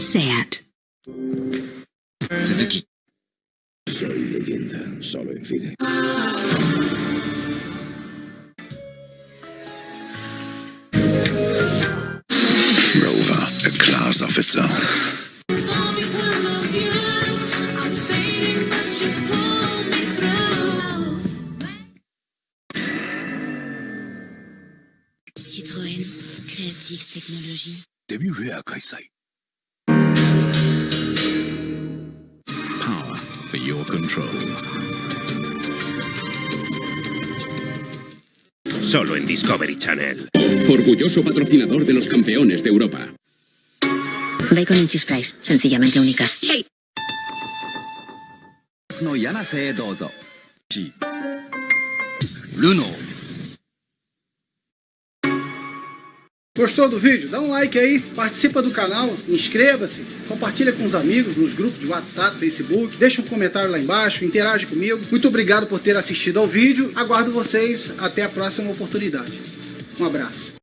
SAT. Suzuki. Soy leyenda, solo en cine. Rover, a class of its own. Citroën, créative technologie. デビューフェア開催。 Power for your control. Solo en Discovery Channel. Orgulloso patrocinador de los campeones de Europa. Bacon and cheese fries, sencillamente únicas. の柳瀬へどうぞ Luno. Gostou do vídeo? Dá um like aí, participa do canal, inscreva-se, compartilha com os amigos nos grupos de WhatsApp, Facebook, deixa um comentário lá embaixo, interage comigo. Muito obrigado por ter assistido ao vídeo, aguardo vocês até a próxima oportunidade. Um abraço.